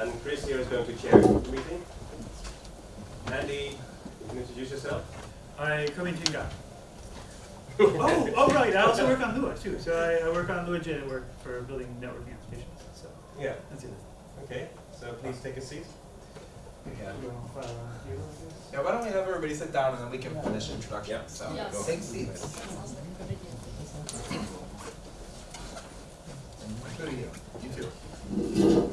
And Chris here is going to chair the meeting. Andy, you can introduce yourself. I come in Tinga. oh, oh right, I also work on Lua too. So I, I work on Lua J work for building networking applications. So Yeah. that's it. Okay. So please take a seat. Yeah. You wanna file on here, I guess? Yeah, why don't we have everybody sit down and then we can finish introduction. Yeah. So Yes. go take seats. That sounds like a good idea. Who are you? You too.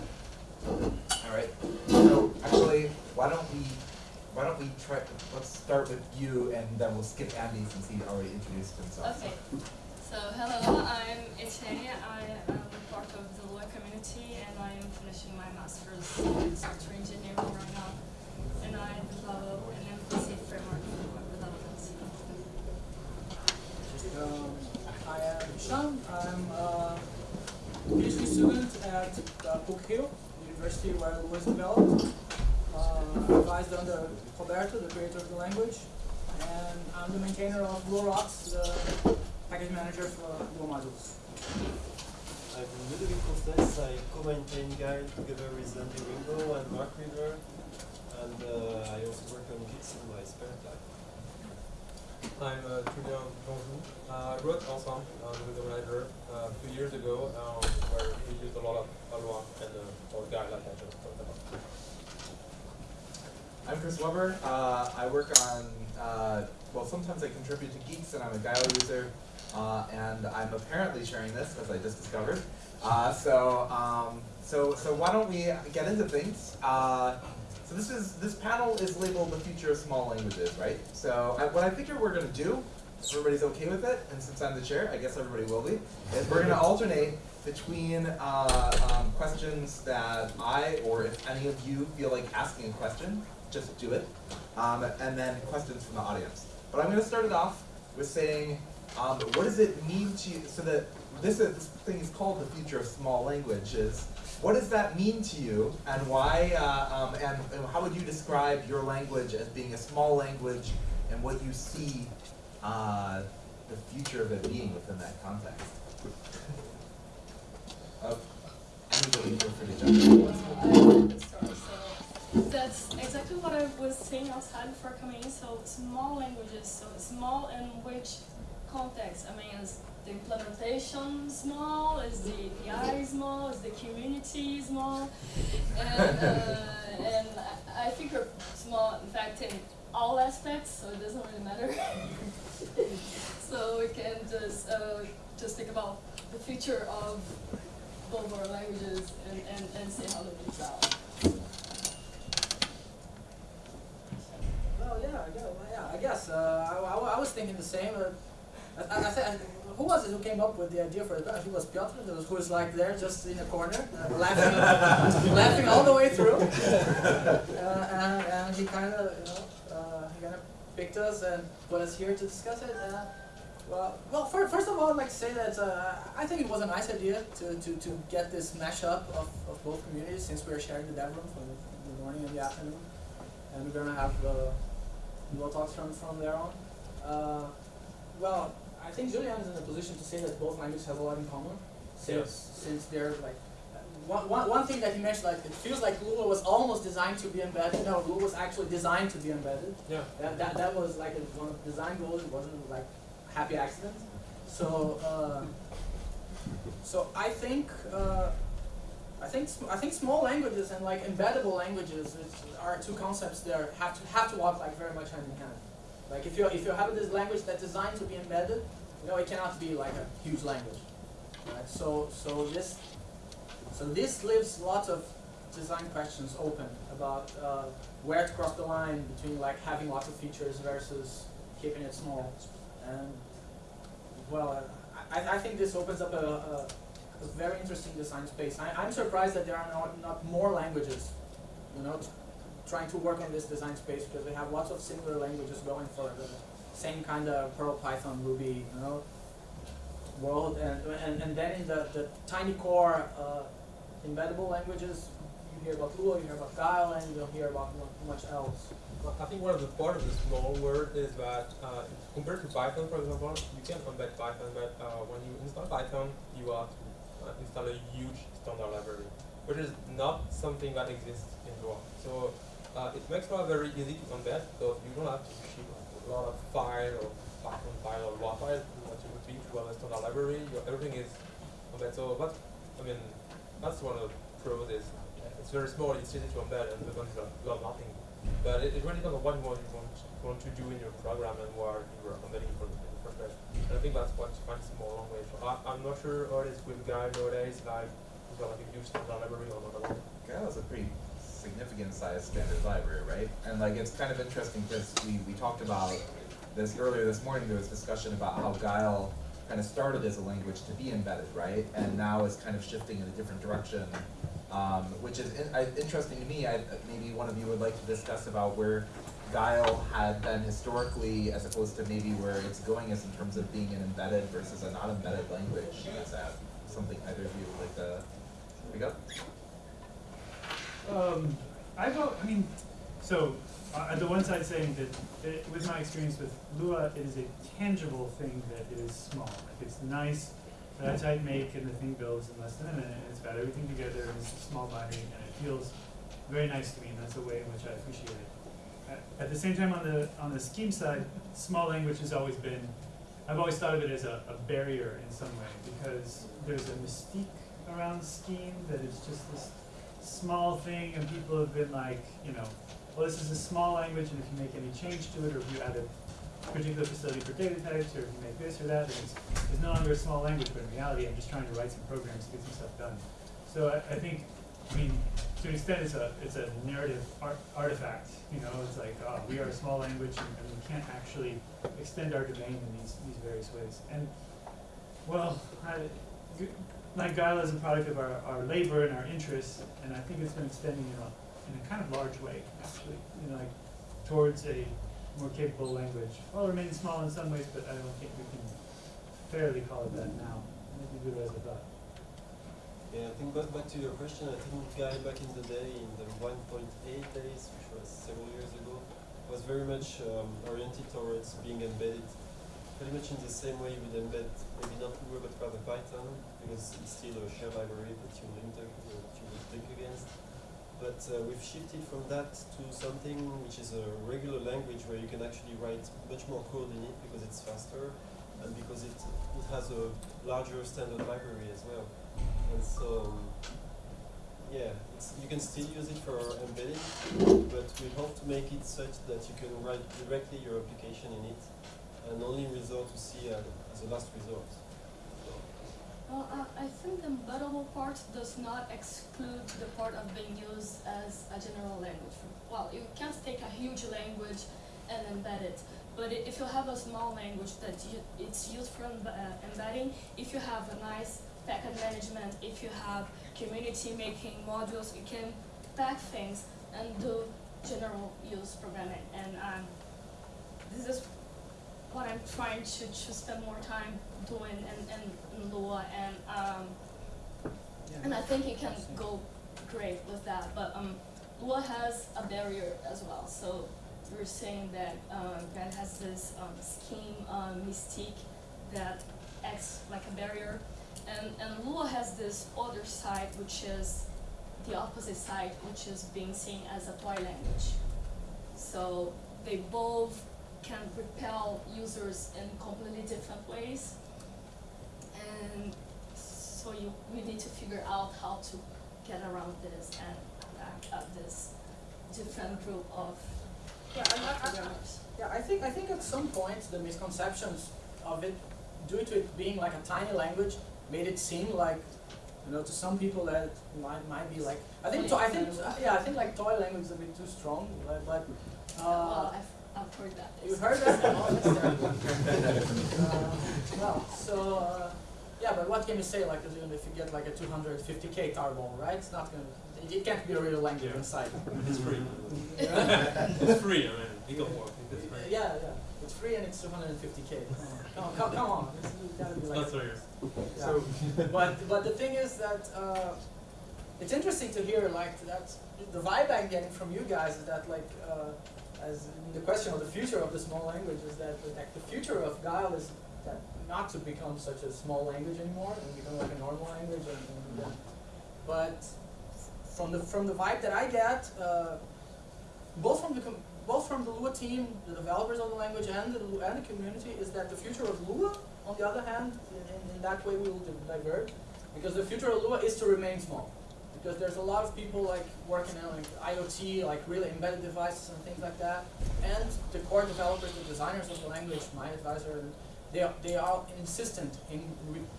All right. So actually, why don't we, why don't we try? Let's start with you, and then we'll skip Andy since he already introduced himself. Okay. So hello, I'm Etienne. I am part of the Lua community and I am finishing my master's in software engineering right now. And I develop an MVC framework for web development. Um, I am Sean. I'm a PhD student at uh, Book Hill University where it was developed. Uh, I advised under Roberto, the creator of the language, and I'm the maintainer of LuaRocks, the package manager for Lua modules. I'm Ludovic Courtès, I co-maintain Guile together with Andy Wingo and Mark Weaver, and uh, I also work on Guix in my spare time. I'm uh, Julien Danjou. Uh, I wrote Ensemble uh, with the manager uh, a few years ago um, where we used a lot of Aloha and uh, or Guile like I just talked about. I'm Chris Webber. Uh, I work on, uh, well, sometimes I contribute to Guix, and I'm a Guile user, uh, and I'm apparently sharing this, as I just discovered. Uh, so, um, so, so why don't we get into things? Uh, so this is this panel is labeled the future of small languages, right? So I, what I figure we're going to do, if everybody's okay with it, and since I'm the chair, I guess everybody will be, is we're going to alternate between uh, um, questions that I or if any of you feel like asking a question, just do it, um, and then questions from the audience. But I'm going to start it off with saying, um, what does it mean to you? So that this is this thing is called the future of small languages. What does that mean to you, and why? Uh, um, and, and how would you describe your language as being a small language, and what you see uh, the future of it being within that context? Uh, anybody feel free to jump in. That's exactly what I was saying outside before coming in. So small languages. So small in which context? I mean, is the implementation small? Is the API small? Is the community small? And uh, and I think we're small. In fact, in all aspects. So it doesn't really matter. so we can just uh, just think about the future of both our languages and, and, and see how they mix out. Yeah, I guess. Yeah, I guess. Uh, I, I, I was thinking the same. Uh, I, said, who was it who came up with the idea for it? Think it was Piotr, who was, like there, just in a corner, uh, laughing, laughing all the way through. Uh, and, and he kind of, you know, uh, he kind of picked us and put us here to discuss it. Uh, well, well, fir- first of all, I'd like to say that uh, I think it was a nice idea to, to, to get this mashup of, of both communities since we're sharing the dev room for the, the morning and the afternoon. And we're going to have uh, more talks from, from there on. Uh, well, I think Julian is in a position to say that both languages have a lot in common, since since they're like uh, one, one, one thing that he mentioned, like it feels like Lua was almost designed to be embedded. No, Lua was actually designed to be embedded. Yeah. That that, that was like a, one of the design goals. It wasn't like happy accident. So uh, so I think. Uh, I think I think small languages and like embeddable languages are two concepts that have to have to walk like very much hand in hand. Like if you if you have this language that's designed to be embedded, you know it cannot be like a huge language. Right? So so this so this leaves lots of design questions open about uh, where to cross the line between like having lots of features versus keeping it small. And well, I, I think this opens up a, a a very interesting design space. I, I'm surprised that there are not, not more languages, you know, trying to work on this design space because we have lots of similar languages going for the same kind of Perl, Python, Ruby, you know, world. And, and, and then in the, the tiny core uh, embeddable languages, you hear about Lua, you hear about Guile, and you don't hear about much else. Well, I think one of the part of the small word is that uh, compared to Python, for example, you can embed Python, but uh, when you install Python, you to uh, install a huge standard library, which is not something that exists in Lua. So uh, it makes Lua very easy to embed because you don't have to ship a lot of file or Python file or Lua file what you would be to have a standard library. Your, everything is embed. So that's, I mean, that's one of the pros is it's very small, it's easy to embed, and the ones that nothing. But it, it really depends on what you want, you want, want to do in your program and where you are embedding for the, I think that's what defines small language. I, I'm not sure how it is with Guile nowadays, like, is there like a huge standard library or not? Guile is a pretty significant size standard library, right? And like it's kind of interesting because we, we talked about this earlier this morning. There was discussion about how Guile kind of started as a language to be embedded, right? And now is kind of shifting in a different direction, um, which is in, I, interesting to me. I, maybe one of you would like to discuss about where Guile had been historically, as opposed to maybe where it's going as in terms of being an embedded versus a not embedded language. Is that something either of you would like to pick up? Um, I vote, I mean, so, uh, on the one side saying that, it, with my experience with Lua, it is a tangible thing that is small. Like, it's nice, that I type make and the thing builds in less than a minute, and it's got everything together, and it's a small binary, and it feels very nice to me, and that's a way in which I appreciate it. At, the same time, on the, on the scheme side, small language has always been, I've always thought of it as a, a barrier in some way, because there's a mystique around scheme that it's just this small thing, and people have been like, you know, well, this is a small language, and if you make any change to it, or if you add a particular facility for data types, or if you make this or that, it's, it's no longer a small language, but in reality, I'm just trying to write some programs to get some stuff done. So I, I think, I mean, to an extent, it's a, it's a narrative art, artifact, you know, it's like, oh, we are a small language, and, and we can't actually extend our domain in these, these various ways. And, well, I, like is a product of our, our labor and our interests, and I think it's been extending in a, in a kind of large way, actually, you know, like, towards a more capable language. Well, it remains small in some ways, but I don't think we can fairly call it that now. Maybe good as I thought. Yeah, I think back, back to your question, I think Guile back in the day, in the 1.8 days, which was several years ago, was very much um, oriented towards being embedded pretty much in the same way you would embed maybe not Lua but rather Python, because it's still a shared library that you inter that you will link against. But uh, we've shifted from that to something which is a regular language where you can actually write much more code in it because it's faster and because it, it has a larger standard library as well. And so, yeah, you can still use it for embedding, but we hope to make it such that you can write directly your application in it and only resort to C as, a last resort. Well, uh, I think the embeddable part does not exclude the part of being used as a general language. Well, you can't take a huge language and embed it, but if you have a small language that you, it's used for uh, embedding, if you have a nice packet management, if you have community making modules, you can pack things and do general use programming. And um, this is what I'm trying to, to spend more time doing in, in, in Lua and um, and I think it can go great with that. But um, Lua has a barrier as well. So we're saying that um, that has this um, scheme um, mystique that acts like a barrier, and and Lua has this other side which is the opposite side, which is being seen as a toy language. So they both can repel users in completely different ways. And so you we need to figure out how to get around this and back up this different group of Yeah, I, I, yeah, I think I think at some point the misconceptions of it, due to it being like a tiny language, made it seem like, you know, to some people that might might be like I think to, I think yeah I think like toy language is a bit too strong, like, but uh, well, I've, I've heard that. you heard that? oh, uh, well, so uh, yeah, but what can you say like you know, if you get like a 250k tarball, right? It's not gonna. It, it can't be a real language Yeah. inside. It's free. It's free, I mean, legal work, it's free. Yeah, yeah. It's free and it's 250k. Come on, come, come on. It's, it's gotta be like. not serious. Yeah. So but but the thing is that uh, it's interesting to hear like that. The vibe I'm getting from you guys is that like uh, as in the question of the future of the small language is that like, the future of Guile is that not to become such a small language anymore and become like a normal language and, and but from the from the vibe that I get, uh, both from the com- both from the Lua team, the developers of the language, and the and the community, is that the future of Lua, on the other hand, in, in, that way we will di- diverge, because the future of Lua is to remain small, because there's a lot of people like working on like IoT, like really embedded devices and things like that, and the core developers, the designers of the language, my advisor, they are, they are insistent in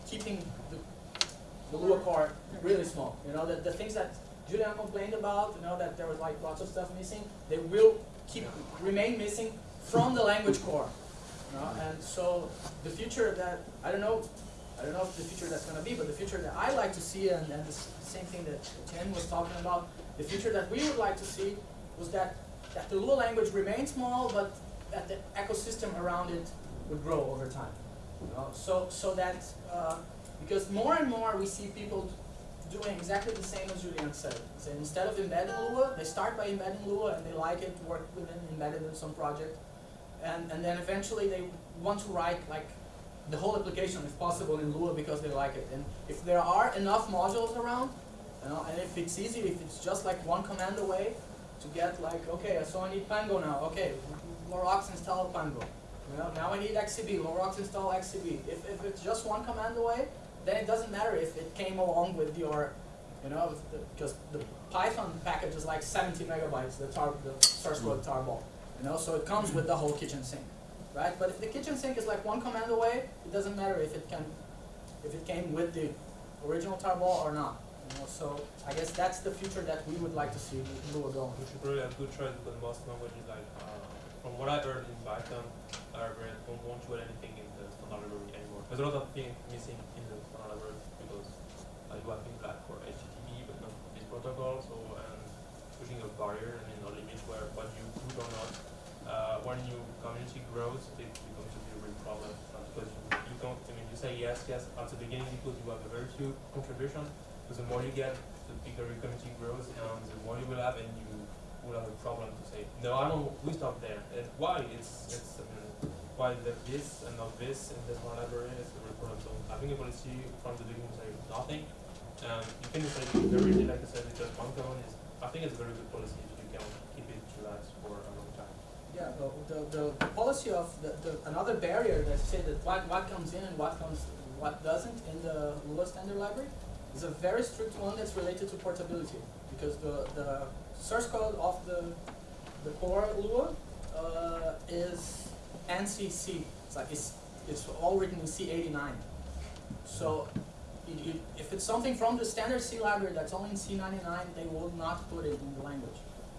keeping the the Lua core really small. You know, the, the things that Julian complained about, you know, that there was like lots of stuff missing, they will keep remain missing from the language core. You know, and so the future that I don't know I don't know if the future that's gonna be, but the future that I like to see and, and the same thing that Chen was talking about, the future that we would like to see was that that the Lua language remains small but that the ecosystem around it would grow over time. You know, so so that uh, because more and more we see people doing exactly the same as Julian said. So instead of embedding Lua, they start by embedding Lua and they like it, work with it, in some project. And, and then eventually they want to write like the whole application if possible in Lua because they like it. And if there are enough modules around, you know, and if it's easy, if it's just like one command away to get like, okay, so I need Pango now, okay, LuaRocks install Pango. You know, now I need XCB, LuaRocks install XCB. If, if it's just one command away, then it doesn't matter if it came along with your, you know, because the Python package is like 70 megabytes, the, tar, the source code tarball. You know, so it comes with the whole kitchen sink, right? But if the kitchen sink is like one command away, it doesn't matter if it can, if it came with the original tarball or not. You know, so I guess that's the future that we would like to see with Lua going. We should probably have good choice because most languages, like uh, from what I've heard in Python, are very, don't want to add anything in the standard library anymore. There's a lot of things missing in the standard library because uh, you have things like for HTTP, but not this protocol. So and pushing a barrier, I mean, a limit where what you do or not. Uh, when your community grows, it becomes a real problem because you, you don't. I mean, you say yes, yes at the beginning because you have a very few contributions. But the more you get, the bigger your community grows, and the more you will have, and you will have a problem to say, no, I don't, we stop there. And why? It's, it's, I mean, why this and not this in this one library is So having a policy from the beginning say nothing, um, you can say very, like I said, just one command is, I think it's a very good policy if you can keep it relaxed for a long time. Yeah, the, the, the policy of the, the, another barrier that say that what, what comes in and what comes, what doesn't in the Lua standard library is a very strict one that's related to portability. Because the, the source code of the, the core Lua, uh, is ANSI C. It's like, it's, it's all written in C89. So, if it's something from the standard C library that's only in C99, they will not put it in the language.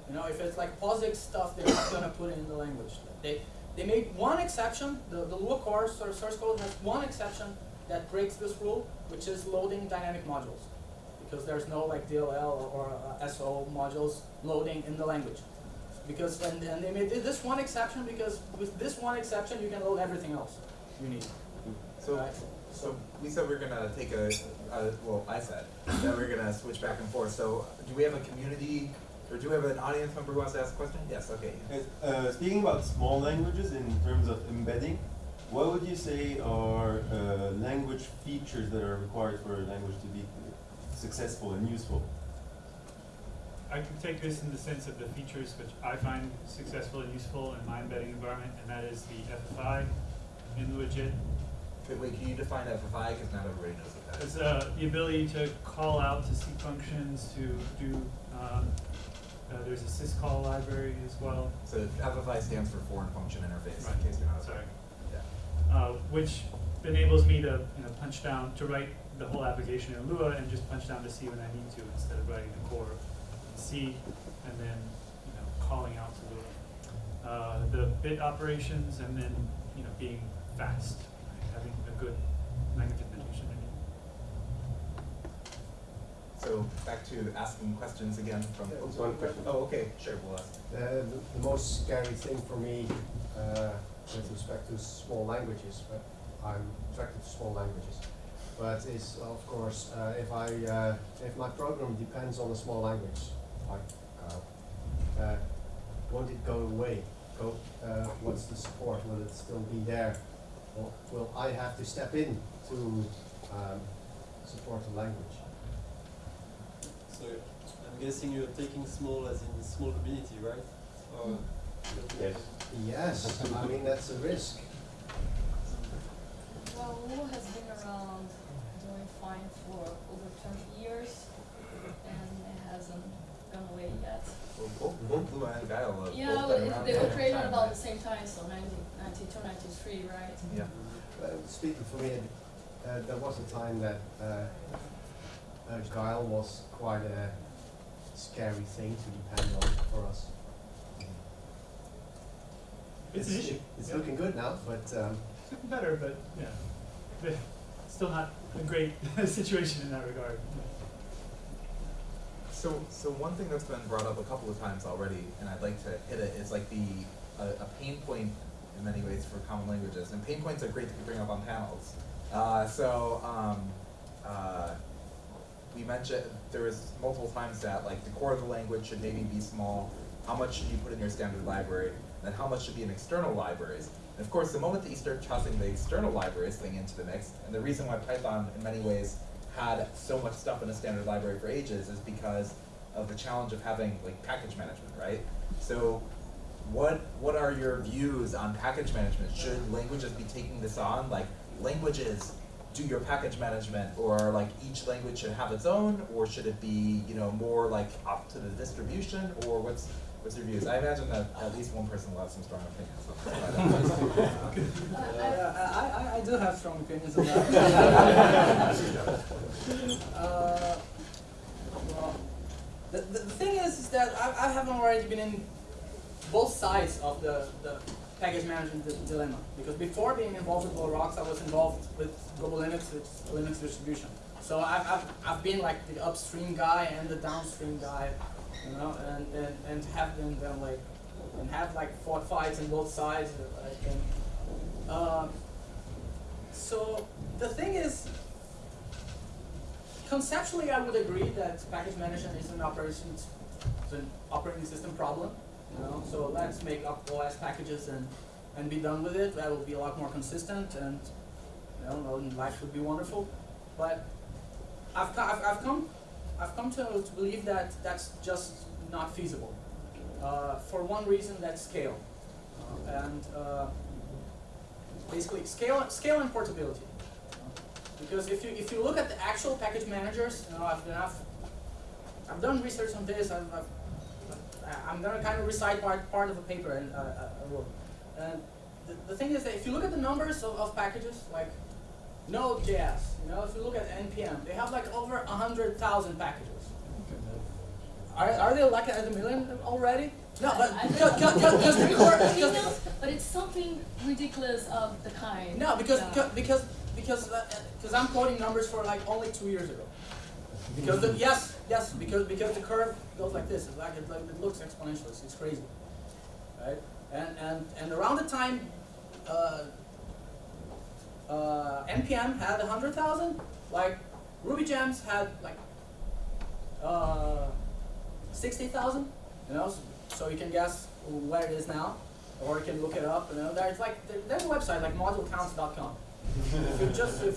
You know, if it's like POSIX stuff, they're not gonna put it in the language. They they made one exception. The the Lua core source, source code has one exception that breaks this rule, which is loading dynamic modules, because there's no like DLL or, or uh, SO modules loading in the language. Because and, and they made this one exception because with this one exception you can load everything else you need. So, so we said we're gonna take a, uh, well, I said that we're gonna switch back and forth. So, do we have a community, or do we have an audience member who wants to ask a question? Yes, okay. Uh, speaking about small languages in terms of embedding, what would you say are uh, language features that are required for a language to be successful and useful? I can take this in the sense of the features which I find successful and useful in my embedding environment, and that is the FFI in LuaJIT. Wait, can you define FFI, because not everybody knows what that It's uh, the ability to call out to C functions, to do, um, uh, there's a syscall library as well. So FFI stands for Foreign Function Interface, Right. in case you're not. Sorry. Yeah. uh, which enables me to you know punch down to write the whole application in Lua and just punch down to C when I need to instead of writing the core in C and then you know calling out to Lua. Uh, the bit operations and then you know being fast? Having a good language implementation. So, back to asking questions again from. Yeah, oops, one question. Oh, okay, sure, we'll ask. Uh, the, the most scary thing for me uh, with respect to small languages, but I'm attracted to small languages, but is of course uh, if I uh, if my program depends on a small language like Go, uh, won't it go away? Go, uh, what's the support? Will it still be there? Or will I have to step in to um, support the language? So I'm guessing you're taking small as in small community, right? Or Yes. Yes, I mean, that's a risk. Well, Lua has been around doing fine for over twenty years, and it hasn't gone away yet. Well, both, both Lua and Guile Yeah, but they were created about the same time, so 19, 92, 93, right? Yeah. Uh, speaking for me, uh, there was a time that uh, uh, Guile was quite a scary thing to depend on for us. It's an issue. It's Yeah. looking good now, but um, It's looking better, but, yeah, but still not a great situation in that regard. So, so one thing that's been brought up a couple of times already, and I'd like to hit it, is like the, a, a pain point in many ways for common languages. And pain points are great to bring up on panels. Uh, so, um, uh, we mentioned, there was multiple times that like the core of the language should maybe be small, how much should you put in your standard library, and how much should be in external libraries. And of course, the moment that you start tossing the external libraries thing into the mix, and the reason why Python in many ways had so much stuff in a standard library for ages is because of the challenge of having like package management, right? So what what are your views on package management? Should languages be taking this on? Like languages do your package management or like each language should have its own or should it be, you know, more like up to the distribution or what's what's your views? I imagine that at least one person will have some strong opinions. I- I, I, I do have strong opinions on that. uh, well, the, the, the thing is, is that I, I haven't already been in both sides of the, the package management dilemma. Because before being involved with Rocks, I was involved with GoboLinux, it's Linux distribution. So I've, I've, I've been like the upstream guy and the downstream guy, you know, and, and, and have been then like, and have like fought fights on both sides. Um, so the thing is, conceptually, I would agree that package management is an an operating system problem. You know, so let's make up OS packages and and be done with it. That will be a lot more consistent, and you know, life would be wonderful. But I've I've, I've come I've come to, to believe that that's just not feasible. Uh, for one reason, that's scale, uh, and uh, basically scale scale and portability. Because if you if you look at the actual package managers, you know, I've I've, I've done research on this. I've, I've I'm gonna kind of recite part part of a paper and uh. And the, the thing is that if you look at the numbers of, of packages like Node.js, you know, if you look at npm, they have like over a hundred thousand packages. Are, are they like at a million already? No, but I- I because, don't- because, because, I because, mean, no, but it's something ridiculous of the kind. No, because Yeah. because because because uh, because I'm quoting numbers for like only two years ago. Because the, yes, yes, because because the curve goes like this. It's like it, like it looks exponential. It's, it's crazy, right? And and and around the time, uh, uh, npm had a hundred thousand. Like Ruby Gems had like uh, sixty thousand. You know, so, so you can guess where it is now, or you can look it up. You know, there's like there, there's a website like modulecounts.com. if you just if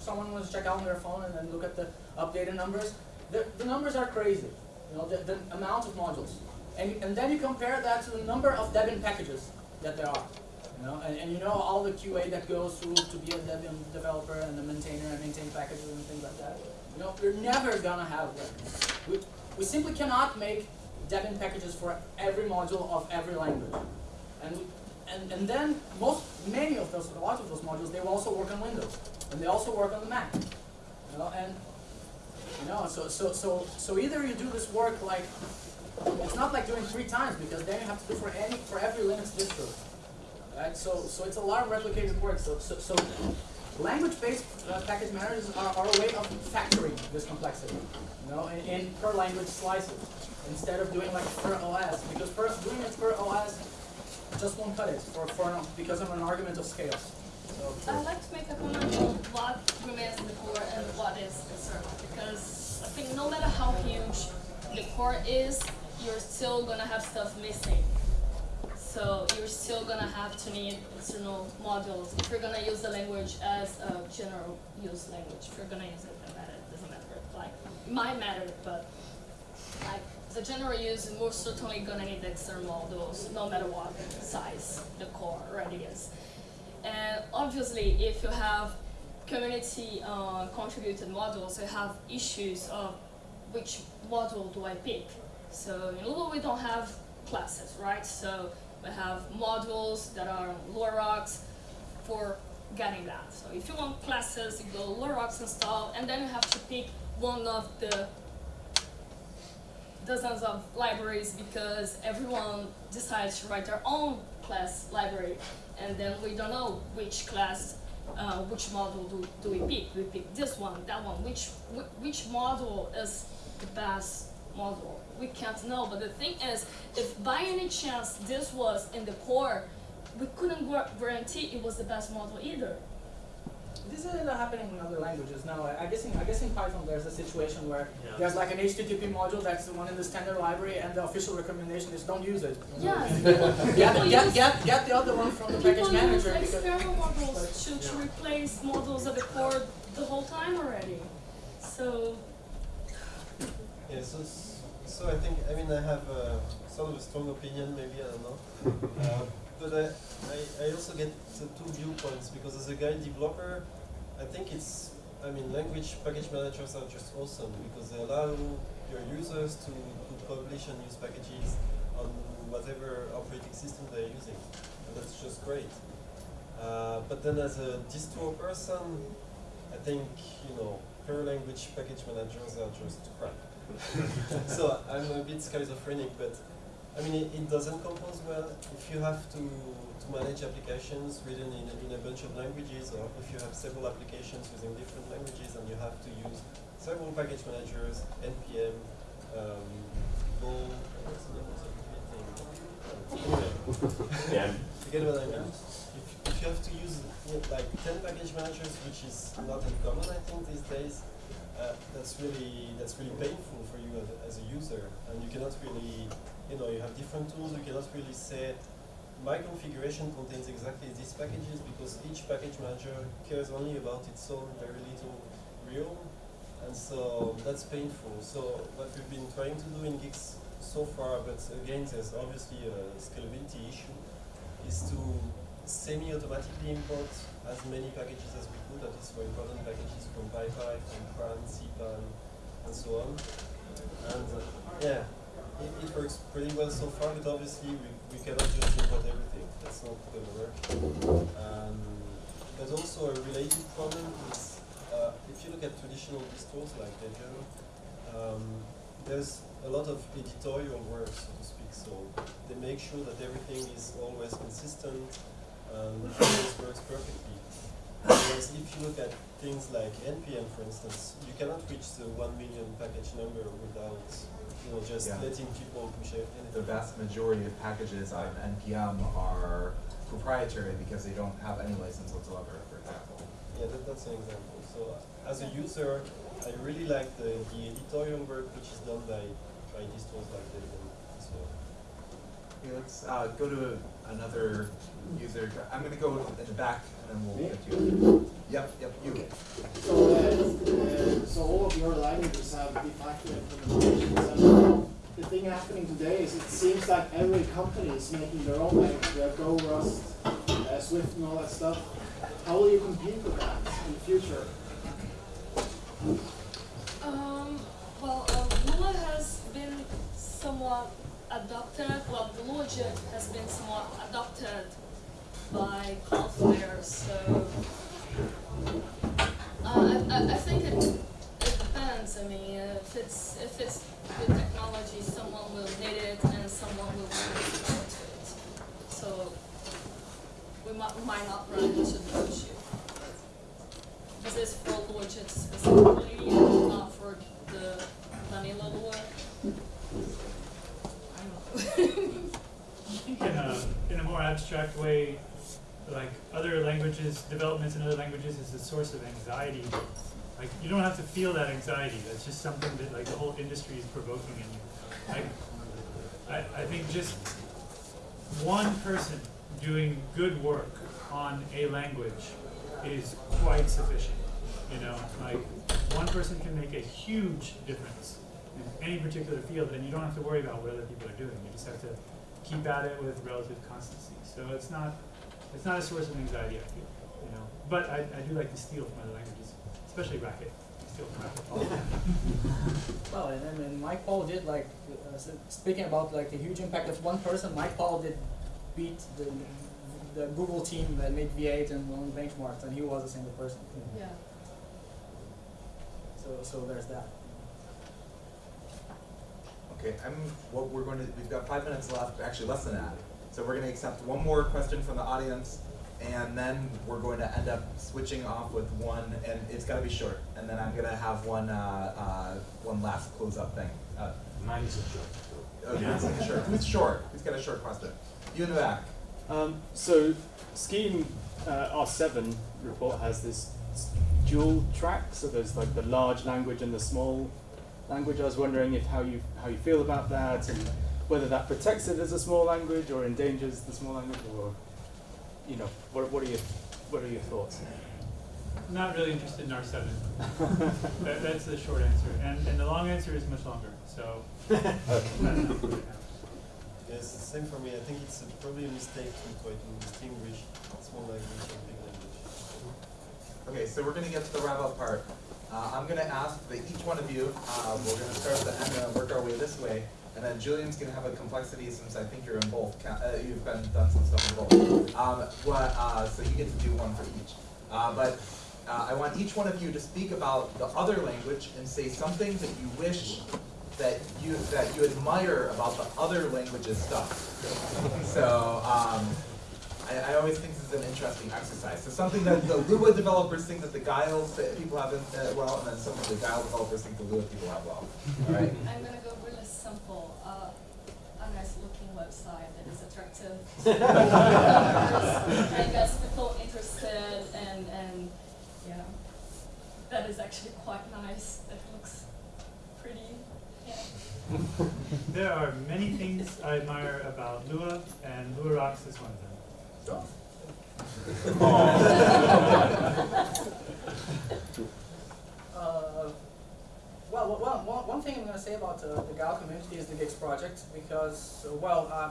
someone wants to check out on their phone and then look at the updated numbers, the, the numbers are crazy. You know, the, the amount of modules, and and then you compare that to the number of Debian packages that there are. You know, and, and you know all the QA that goes through to be a Debian developer and the maintainer and maintain packages and things like that. You know, we're never gonna have that. We, we simply cannot make Debian packages for every module of every language. And, we, and, and then most, many of those, a lot of those modules, they will also work on Windows. And they also work on the Mac. You know, and, you know, so, so, so, so either you do this work like, it's not like doing three times because then you have to do for any, for every Linux distro. Right, so, so it's a lot of replicated work. So, so, so language-based uh, package managers are, are a way of factoring this complexity, you know, in, in per language slices instead of doing like per OS because first doing it per OS just won't cut it for, for because of an argument of scale. So, I'd like to make a comment on what remains in the core and what is external because I think no matter how huge the core is, you're still gonna have stuff missing. So you're still gonna have to need external modules if you're gonna use the language as a general use language. If you're gonna use it, matter, doesn't matter. Like, it might matter, but like the general use, is most certainly gonna need the external models, no matter what size the core already is. And obviously, if you have community uh, contributed models, you have issues of which model do I pick. So in Lua we don't have classes, right? So we have modules that are LuaRocks for getting that. So if you want classes, you go LuaRocks install, and then you have to pick one of the dozens of libraries because everyone decides to write their own class library, and then we don't know which class, uh, which model do, do we pick? We pick this one, that one? Which which model is the best model We can't know. But the thing is, if by any chance this was in the core, we couldn't guarantee it was the best model either. This is happening in other languages now. I I guess in, I guess in Python there's a situation where Yeah. there's like an HTTP module that's the one in the standard library and the official recommendation is don't use it. Yes. Get, People get, use- get, get the other one from the package People use manager because external modules but- to, to Yeah. replace modules of the core the whole time already. So Yeah, so, so I think, I mean, I have uh, sort of a strong opinion, maybe, I don't know. Uh, but I, I, I also get two viewpoints because as a Guile developer, I think it's, I mean, language package managers are just awesome because they allow your users to, to publish and use packages on whatever operating system they're using. And that's just great. Uh, but then as a distro person, I think, you know, per language package managers are just crap. so I'm a bit schizophrenic, but I mean, it, it doesn't compose well. If you have to, to manage applications written in, in a bunch of languages, or if you have several applications using different languages and you have to use several package managers, NPM, um, Go, what's the name of the thing? Yeah. you get what I mean? If, if you have to use like 10 package managers, which is not uncommon, I think, these days, uh, that's really that's really painful for you as as a user, and you cannot really, you know, you have different tools. You cannot really say my configuration contains exactly these packages because each package manager cares only about its own very little realm, and so that's painful. So what we've been trying to do in Guix so far, but again, there's obviously a scalability issue, is to semi-automatically import as many packages as we could, that is for important packages from PyPI, from CRAN, CPAN, and so on. And uh, yeah, it, it works pretty well so far, but obviously we, we cannot just import everything. That's not going to work. Um, also a related problem is uh, if you look at traditional distros like Debian, um, there's a lot of editorial work, so to speak. So they make sure that everything is always consistent and always works perfectly. Whereas if you look at things like NPM, for instance, you cannot reach the one million package number without, you know, just Yeah. letting people push it. the vast majority of packages on NPM are proprietary because they don't have any license whatsoever, for example. Yeah, that, that's an example. So uh, as a user, I really like the, the editorial work which is done by, by distros like Debian. So let's uh, go to another user. I'm gonna go in the back and then we'll Me? get you. Yep, yep, you. So, uh, uh, so all of your languages have de facto implementations, and the thing happening today is it seems like every company is making their own language. We have Go, Rust, uh, Swift, and all that stuff. How will you compete with that in the future? Um, well, Lua has been somewhat adopted, well, the Luajit has been somewhat adopted by Cloudflare, so uh, I, I, think it, it depends. I mean, if it's if it's good technology, someone will need it and someone will really support it. So we might, might not run into the issue. This is for Luajit specifically, and not for the vanilla Lua. I don't know. I think in a, in a more abstract way, like other languages, developments in other languages is a source of anxiety. Like you don't have to feel that anxiety. That's just something that like the whole industry is provoking in you. Like I, I think just one person doing good work on a language is quite sufficient. You know, like one person can make a huge difference in any particular field, and you don't have to worry about what other people are doing. You just have to keep at it with relative constancy. So it's not it's not a source of anxiety. I feel, you know. But I, I do like to steal from other languages, especially Racket. Steal from Racket all the time. Well, and then and Mike Pall did like uh, speaking about like the huge impact of one person. Mike Pall did beat the the Google team that made V8 and won benchmarks, and he was a single person. Yeah. So so there's that. Okay, I'm, what we're going to, we've got five minutes left, actually less than that. So we're gonna accept one more question from the audience, and then we're going to end up switching off with one, and it's gotta be short. And then I'm gonna have one, uh, uh, one last close-up thing. Uh, Mine isn't sure. okay, it's short, it's short, who's got a short question? You in the back. Um, so Scheme uh, R7 report has this dual track, so there's like the large language and the small language. I was wondering if how you how you feel about that and whether that protects it as a small language or endangers the small language or you know what what are your what are your thoughts? Not really interested in R seven. that, that's the short answer, and, and the long answer is much longer. So. Yes, the same for me. I think it's a, probably a mistake to try to distinguish small language and big language. Okay, so we're gonna get to the wrap-up part. Uh, I'm gonna ask that each one of you, uh, we're gonna start at the end and work our way this way. And then Julian's gonna have a complexity since I think you're in both, uh, you've been, done some stuff in both. Um, what, uh, so you get to do one for each. Uh, but, uh, I want each one of you to speak about the other language and say something that you wish that you, that you admire about the other language's stuff. So, um, I, I always think an interesting exercise. So something that the Lua developers think that the Guile that people have in, uh, well, and then some of the Guile developers think the Lua people have well. All right. I'm gonna go really simple. Uh, a nice looking website that is attractive to developers and gets people interested and, and, you know, that is actually quite nice. That looks pretty, yeah. There are many things I admire about Lua, and Lua Rocks is one of them. Uh, well, one, thing I'm going to say about uh, the Guile community is the Guix project because, uh, well, uh,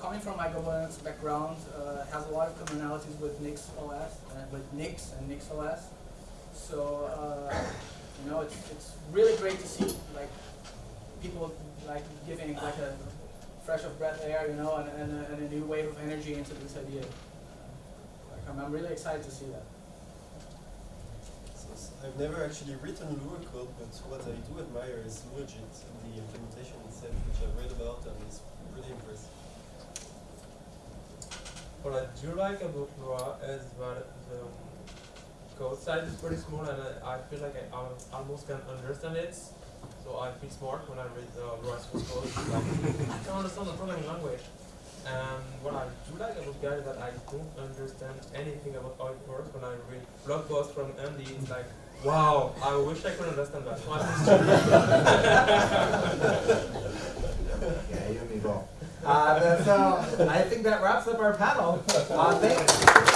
coming from my governance background, uh, has a lot of commonalities with Nix OS, uh, with Nix and Nix OS. So, uh, you know, it's, it's really great to see like people like giving like a fresh of breath air, you know, and, and, and a new wave of energy into this idea. Like, I'm, I'm really excited to see that. So, s- I've never actually written Lua code, but what I do admire is LuaJIT, the implementation itself, which I've read about and is pretty impressive. What I do like about Lua is that the code size is pretty small and I, I feel like I al- almost can understand it. So I feel smart when I read uh, Lua source code. Like, I can understand the programming language. And what I do like about Guile is that I don't understand anything about how it works when I read blog posts from Andy. It's like, wow, I wish I could understand that. So I Yeah, you and me both. Uh, that's, uh, I think that wraps up our panel. Uh, thank,